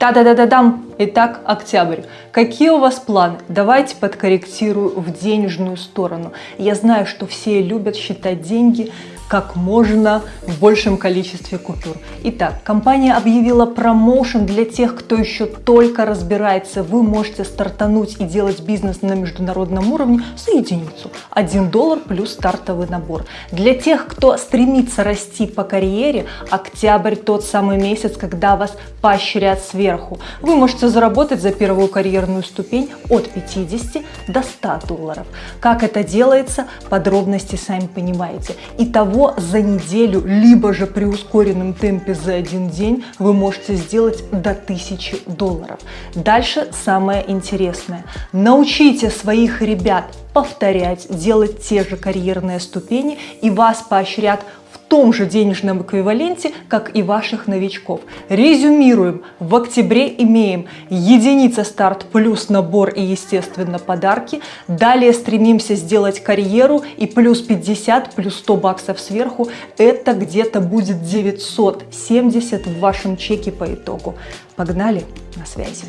Та-да-да-да-дам! Итак, октябрь. Какие у вас планы? Давайте подкорректирую в денежную сторону. Я знаю, что все любят считать деньги как можно в большем количестве купюр. Итак, компания объявила промоушен для тех, кто еще только разбирается. Вы можете стартануть и делать бизнес на международном уровне за единицу. 1 доллар плюс стартовый набор. Для тех, кто стремится расти по карьере, октябрь тот самый месяц, когда вас поощрят сверху. Вы можете заработать за первую карьерную ступень от 50 до 100 долларов. Как это делается, подробности сами понимаете. Итого за неделю, либо же при ускоренном темпе за один день вы можете сделать до 1000 долларов. Дальше самое интересное. Научите своих ребят повторять, делать те же карьерные ступени и вас поощрят том же денежном эквиваленте, как и ваших новичков. Резюмируем. В октябре имеем единица старт плюс набор и, естественно, подарки. Далее стремимся сделать карьеру и плюс 50, плюс 100 баксов сверху. Это где-то будет 970 в вашем чеке по итогу. Погнали, на связи.